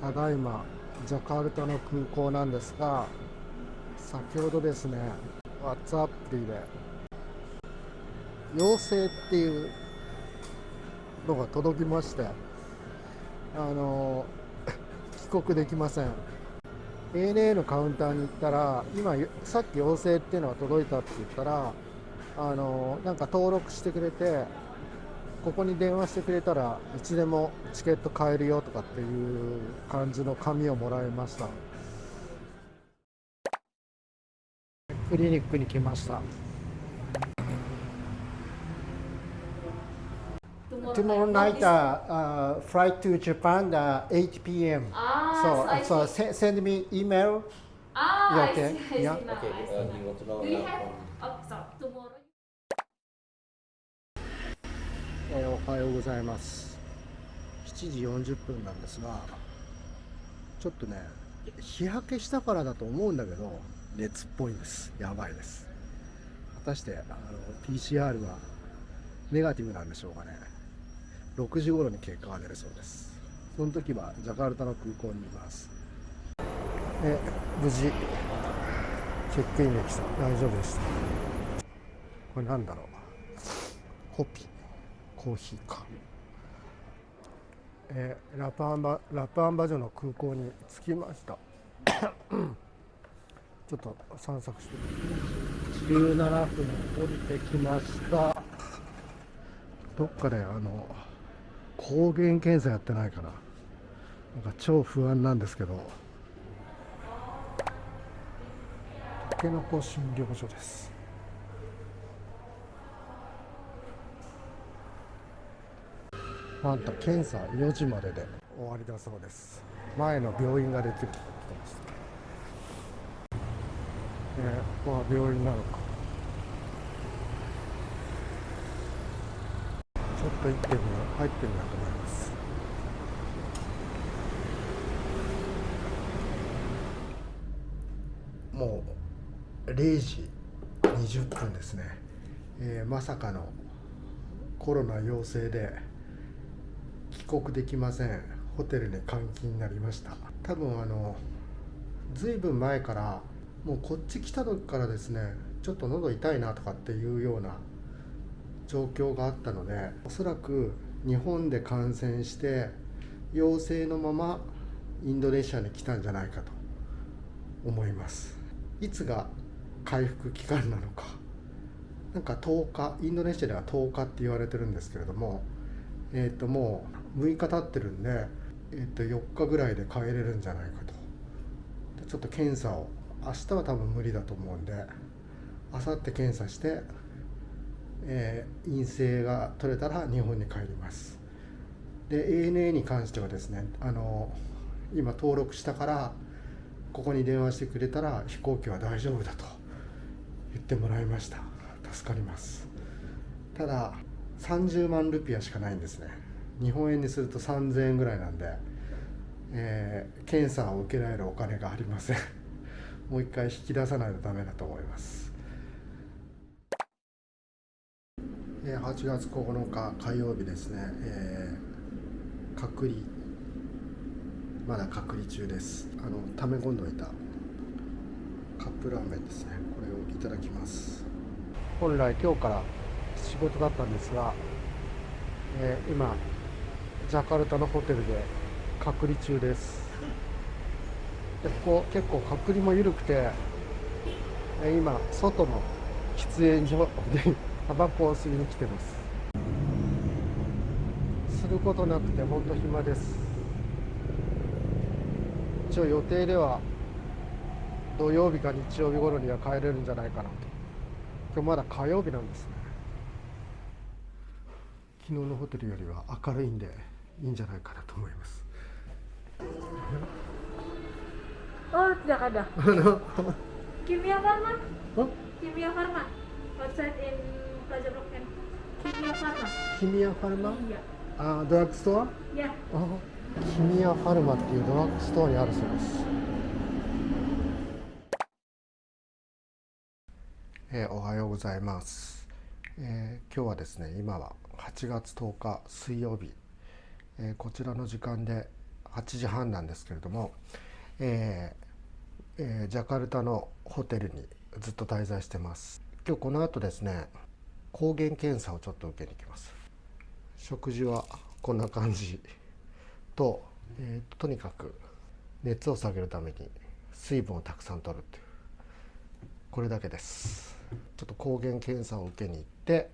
ただいまジャカルタの空港なんですが先ほどですね WhatsApp アプで陽性っていうのが届きましてあの 帰国できません。ANA のカウンターに行ったら今さっき陽性っていうのが届いたって言ったらあのなんか登録してくれてここに電話してくれたらいつでもチケット買えるよと。かっていう感じの紙をもらいましたクリニックに来ました Tomorrow night, uh, uh, flight to Japan, uh, 8 p.m. Ah, so, so I so see. se- send me email. Ah, I okay? see, I see Yeah. now, Okay, I uh, see. you want to know Do you uh, have, oh, sorry, tomorrow? えーおはようございます7時40分なんですがちょっとね日焼けしたからだと思うんだけど熱っぽいんです。やばいです。果たしてあの PCR はネガティブなんでしょうかね。6時頃に結果が出るそうです。その時はジャカルタの空港にいます。え無事チェックインできた。大丈夫でした。これなんだろう。ホピー。コーヒーか、えーラプアンバラプアンバジョの空港に着きました。ちょっと散策して。17分降りてきました。どっかであの抗原検査やってないかな。なんか超不安なんですけど。たけのこ診療所ですなんと検査4時までで終わりだそうです。前の病院ができると言ってましたえーここは病院なのか。ちょっと行ってみよう入ってみようと思います。もう0時20分ですね、えーまさかのコロナ陽性で国できません。ホテルに監禁になりました。多分あのずいぶん前からもうこっち来た時からですねちょっと喉痛いなとかっていうような状況があったのでおそらく日本で感染して陽性のままインドネシアに来たんじゃないかと思います。いつが回復期間なのか。なんか10日インドネシアでは10日って言われてるんですけれどもえー、ともう6日経ってるんで、えー、と4日ぐらいで帰れるんじゃないかと。ちょっと検査を明日は多分無理だと思うんで明後日検査して、えー陰性が取れたら日本に帰ります。で ANA に関してはですねあの今登録したからここに電話してくれたら飛行機は大丈夫だと言ってもらいました。助かります。ただ30万ルピアしかないんですね。日本円にすると3000円ぐらいなんで、えー検査を受けられるお金がありません。もう一回引き出さないとダメだと思います。えー8月9日火曜日ですね、えー隔離。まだ隔離中です。あの溜め込んでおいたカップラーメンですね。これをいただきます。本来今日から仕事だったんですが、えー今ジャカルタのホテルで隔離中です。でここ結構隔離も緩くて今外の喫煙所でタバコを吸いに来てます。することなくて本当暇です。一応予定では土曜日か日曜日頃には帰れるんじゃないかなと。今日まだ火曜日なんですね。昨日のホテルよりは明るいんでいいんじゃないかなと思います Oh, tidak ada. あの Kimia Farma? あ Kimia Farma. Outside in Plaza Blok M. Kimia Farma. キミアファルマ Iya. あドラッグストアキミアファルマっていうドラッグストアにあるそうです、えーおはようございます、えー今日はですね今は8月10日水曜日、えーこちらの時間で8時半なんですけれども、えーえー、ジャカルタのホテルにずっと滞在してます。今日この後ですね抗原検査をちょっと受けに行きます。食事はこんな感じ。と,、えー、とにかく熱を下げるために水分をたくさん取るっていうこれだけです。ちょっと抗原検査を受けに行って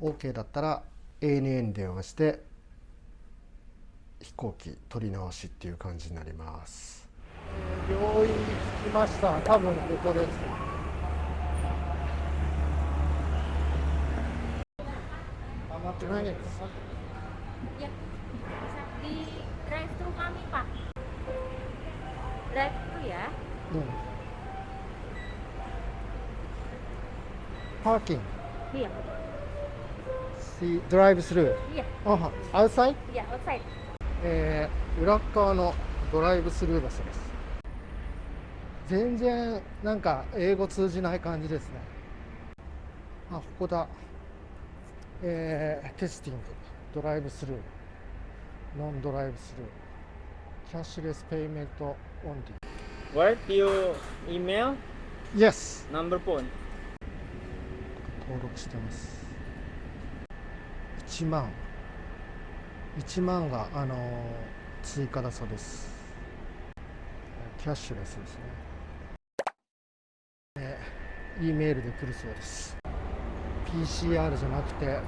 OK だったら ANA に電話して飛行機取り直しっていう感じになります病院に着きました多分ここです余ってないです Ya, di drive thru kami pak. Drive thru ya. うんパーキング Iya, See drive through iya, あ outside iya outside. えー裏っ側のドライブスルーバスです。全然なんか英語通じない感じですね。あここだ。えーテスティング。ドライブスルー。ノンドライブスルー。キャッシュレスペイメントオン What you email? リー Yes. Number phone? 登録してます。1万1万があのー追加だそうです。キャッシュレスですね。えー E メールで来るそうです。PCR じゃなくて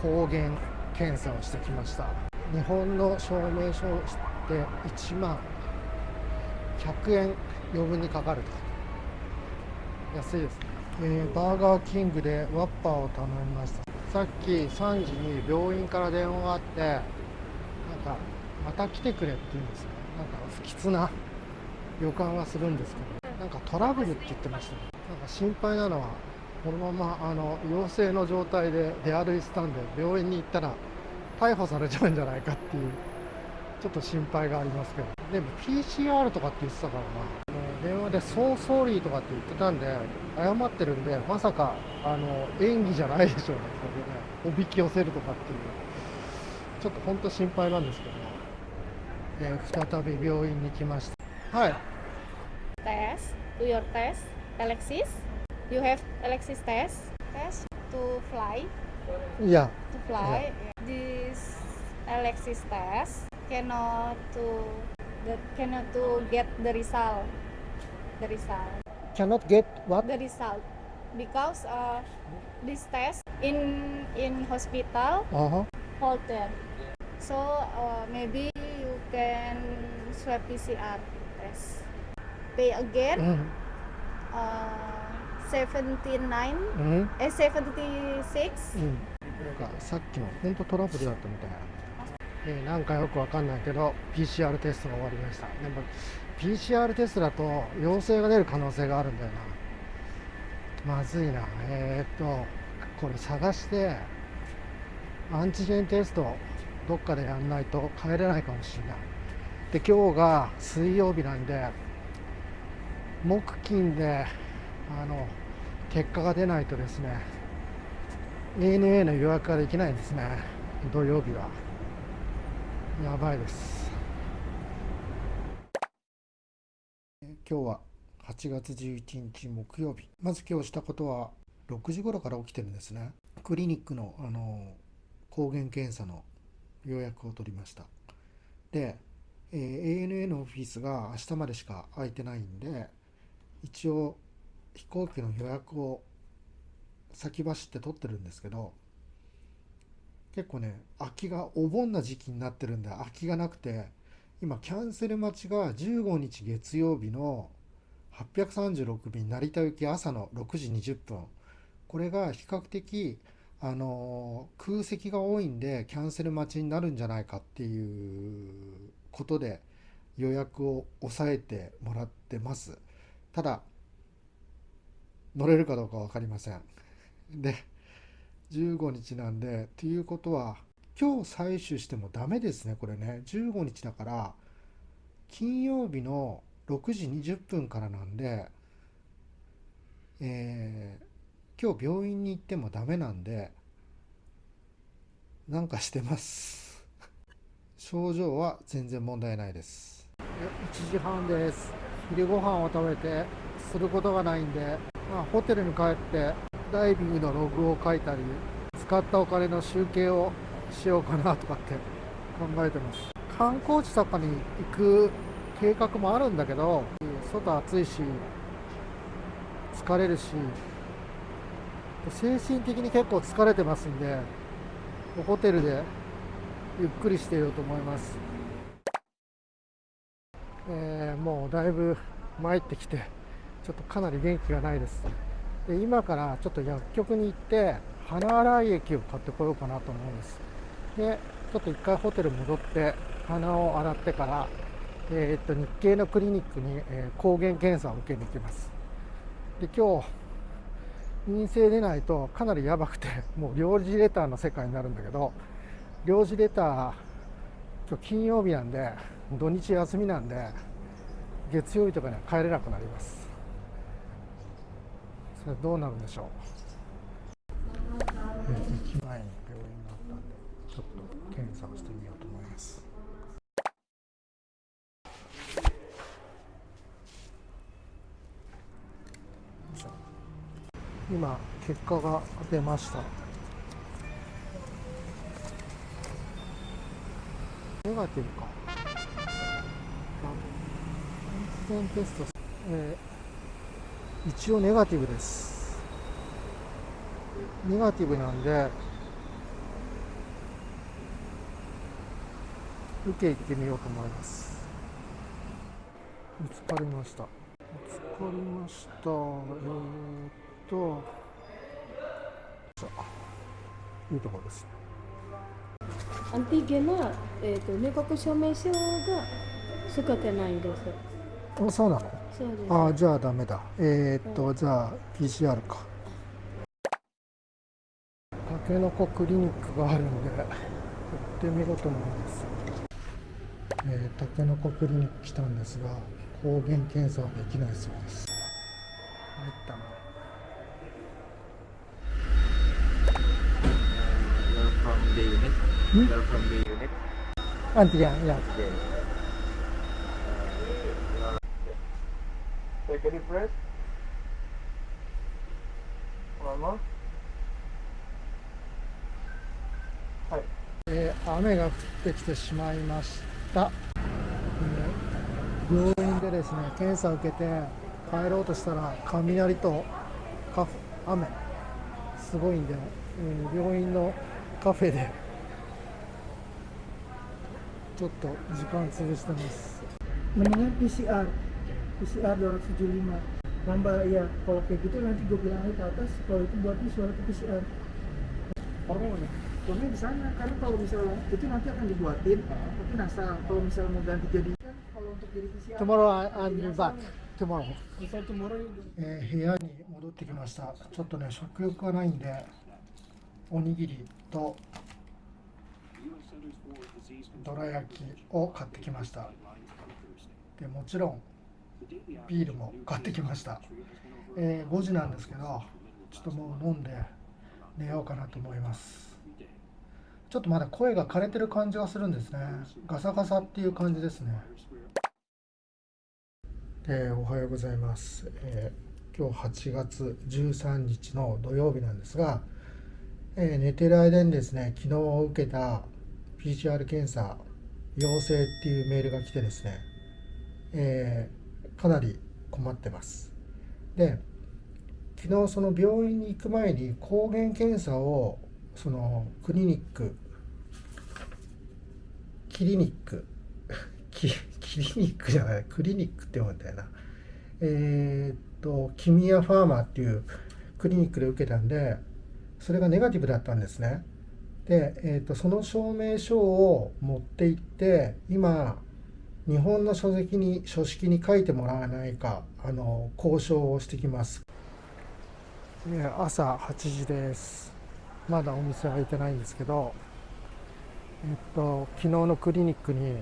抗原検査をしてきました。日本の証明書をして1万100円余分にかかると。安いですね、えーバーガーキングでワッパーを頼みました。さっき3時に病院から電話があってなんかまた来てくれって言うんですねなんか不吉な予感はするんですけど。なんかトラブルって言ってましたね。なんか心配なのはこのままあの陽性の状態で出歩いてたんで病院に行ったら逮捕されちゃうんじゃないかっていうちょっと心配がありますけど。でも PCR とかって言ってたからな。電話で「ソーソーリー」とかって言ってたんで謝ってるんでまさかあの演技じゃないでしょうねそれでねおびき寄せるとかっていうちょっと本当心配なんですけど、えー再び病院に来ましたはい Test, do your test. Alexis, you have Alexis test. Test to fly, いや to fly. This Alexis test cannot to the cannot to get the result. The result. cannot get what the result because uh, this test in in hospital あは halted so uh, maybe you can swab PCR test pay う again ん uh, 79 うん、 eh 76うん、なんかさっきの本当トラブルだったみたいな、えーなんかよくわかんないけど PCR テストが終わりましたでも PCR テストだと陽性が出る可能性があるんだよな。まずいな。えー、っとこれ探してアンチジェンテストどっかでやんないと帰れないかもしれない。で今日が水曜日なんで木金であの結果が出ないとですね ANA の予約ができないんですね。土曜日は。やばいです。今日は8月11日木曜日。まず今日したことは6時頃から起きてるんですね。クリニックのあの抗原検査の予約を取りました。で、えー ANA のオフィスが明日までしか空いてないんで一応飛行機の予約を先走って取ってるんですけど結構ね空きがお盆な時期になってるんで空きがなくて今キャンセル待ちが15日月曜日の836便成田行き朝の6時20分。これが比較的あの空席が多いんでキャンセル待ちになるんじゃないかっていうことで予約を抑えてもらってます。ただ乗れるかどうか分かりません。で15日なんでっていうことは今日採取してもダメですねこれね。15日だから金曜日の6時20分からなんでえー今日病院に行ってもダメなんでなんかしてます。症状は全然問題ないです。1時半です。昼ご飯を食べてすることがないんで、まあ、ホテルに帰ってダイビングのログを書いたり使ったお金の集計をしようかなとかって考えてます。観光地とかに行く計画もあるんだけど外暑いし疲れるし精神的に結構疲れてますんでホテルでゆっくりしていようと思います、えー、もうだいぶ参ってきてちょっとかなり元気がないです。で今からちょっと薬局に行って鼻洗い液を買ってこようかなと思うんです。でちょっと一回ホテル戻って鼻を洗ってからえー、っと日系のクリニックに、えー、抗原検査を受けに行きます。で今日陰性でないとかなりやばくて もう領事レターの世界になるんだけど領事レター今日金曜日なんで土日休みなんで月曜日とかには帰れなくなります。それどうなるんでしょう？駅前に病院があったんで。ちょっと検査をしてみようと思います。今結果が出ました。ネガティブか。感染テスト、えー、一応ネガティブです。ネガティブなんで受け行ってみようと思います。見つかりました。見つかりました。えーと。いいところです。アンティゲンは、えーと、入国証明書が使ってないんです。あそうなの？そうです。あじゃあダメだ。えー、っと、はい、じゃあ PCR か。たけのこクリニックがあるんで行ってみろと思いますえー、タケノコクリニック来たんですが抗原検査はできないそうです入ったなはい、えー、雨が降ってきてしまいましえー、病院でですね検査を受けて帰ろうとしたら雷と雨すごいんで、えー、病院のカフェでちょっと時間潰してます mendingan PCR PCR 275 nambah ya kalau kayak gitu nanti gue bilang ke atas kalau itu buat suara ke PCR hormonnya hormonnya di sana karena kalau misalnya itu nanti akan dibuatin tapi nasal kalau misalnya mau ganti jadi kan kalau untuk jadi PCR tomorrow I'll be back tomorrow bisa tomorrow えー、部屋に戻ってきましたちょっとね食欲がないんでおにぎりとどら焼きを買ってきましたでもちろんビールも買ってきました、えー、5時なんですけどちょっともう飲んで寝ようかなと思いますちょっとまだ声が枯れてる感じがするんですね。ガサガサっていう感じですね。えー、おはようございます、えー、今日8月13日の土曜日なんですがえー、寝てる間にですね、昨日受けた PCR 検査陽性っていうメールが来てですね、えー、かなり困ってます。で、昨日その病院に行く前に抗原検査をそのクリニック、キリニック、キキリニックじゃない、クリニックって読むんだよな。えー、っと、キミアファーマーっていうクリニックで受けたんで、それがネガティブだったんですね。で、えーと、その証明書を持って行って今日本の書籍に書式に書いてもらわないかあの交渉をしてきます、朝8時ですまだお店開いてないんですけどえっと昨日のクリニックに、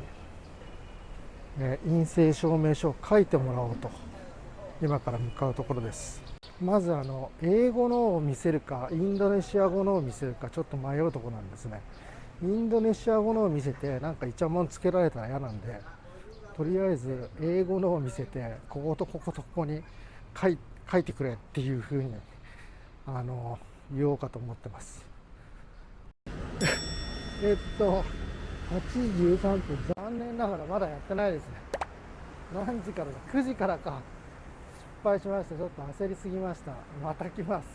え陰性証明書を書いてもらおうと今から向かうところです。まずあの英語のを見せるかインドネシア語のを見せるかちょっと迷うところなんですね。インドネシア語のを見せてなんかイチャモンつけられたら嫌なんでとりあえず英語のを見せてこことこことここに書い書いてくれっていうふうにあの言おうかと思ってます。え っと8時13分残念ながらまだやってないですね。何時からだ？9時からか。失敗しましたちょっと焦りすぎました。また来ます、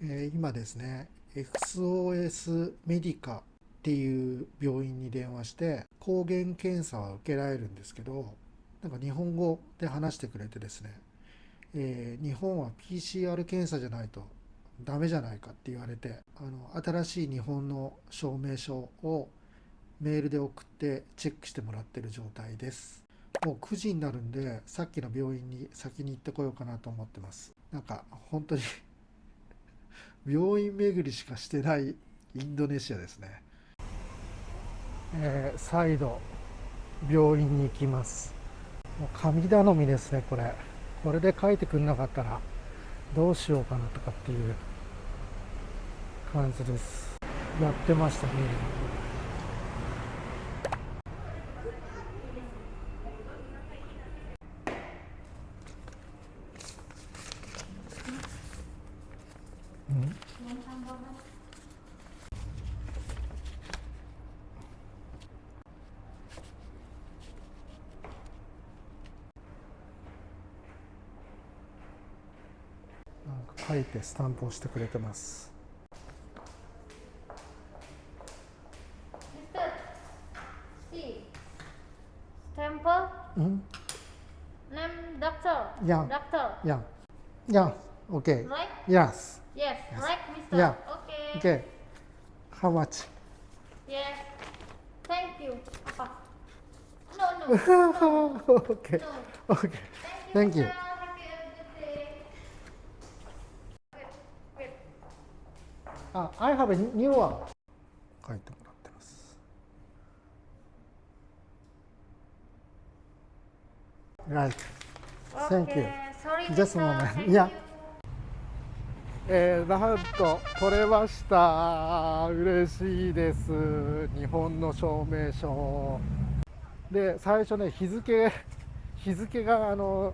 えー今ですね XOS メディカっていう病院に電話して抗原検査は受けられるんですけどなんか日本語で話してくれてですね、えー日本は PCR 検査じゃないとダメじゃないかって言われてあの新しい日本の証明書をメールで送ってチェックしてもらってる状態です。もう9時になるんでさっきの病院に先に行ってこようかなと思ってます。なんか本当に 病院巡りしかしてないインドネシアですね。えー再度病院に行きます。もう神頼みですねこれ。これで書いてくれなかったら。どうしようかなとかっていう感じです。やってましたねうんなんか書いてスタンプをしてくれてます。うん、Yeah. doctor, いや、いや、OK。right? Yes。Yes, right, Mister. Yeah. Okay. OK。How much? Yes. Thank you. Apa? No, no. OK。no. OK。Thank Thank you. you. Mister. Have a good day. Wait, wait. あ、I have a new one。書いてもらってます。Right。Thank you. Just a moment. Yeah. えー、なんと取れました嬉しいです日本の証明書で最初ね日付 日付があの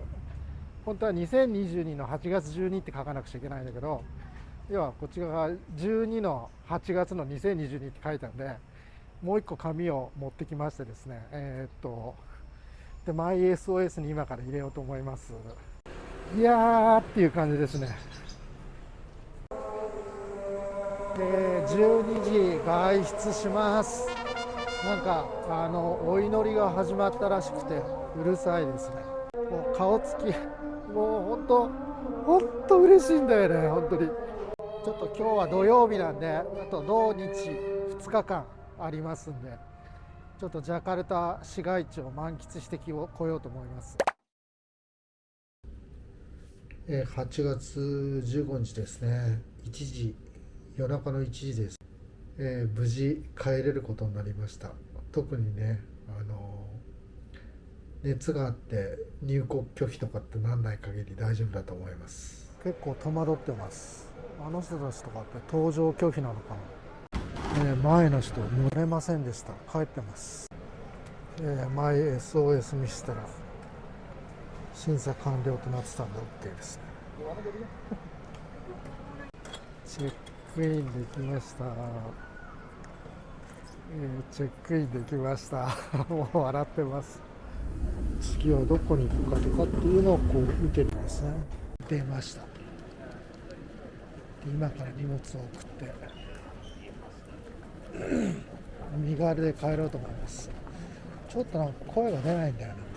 本当は2022の8月12って書かなくちゃいけないんだけど要はこっち側が12の8月の2022って書いたんでもう一個紙を持ってきましてですねえーっとで MySOS に今から入れようと思います。いやーっていう感じですね。えー12時外出します。なんかあのお祈りが始まったらしくてうるさいですね。もう顔つきもう本当本当嬉しいんだよね本当に。ちょっと今日は土曜日なんであと土日2日間ありますんでちょっとジャカルタ市街地を満喫してきこようと思います。えー8月15日ですね。1時夜中の1時です、えー無事帰れることになりました。特にねあの熱があって入国拒否とかってなんない限り大丈夫だと思います。結構戸惑ってますあの人たちとかって搭乗拒否なのかな、えー前の人乗れませんでした。帰ってます、えー前 SOS 見せたら審査完了となってたんで OK ですね。チェックインできました、えーチェックインできました。もう笑ってます。次はどこに行くかとかっていうのをこう見てるんですね。出ました。今から荷物を送って身軽で帰ろうと思います。ちょっとなんか声が出ないんだよな。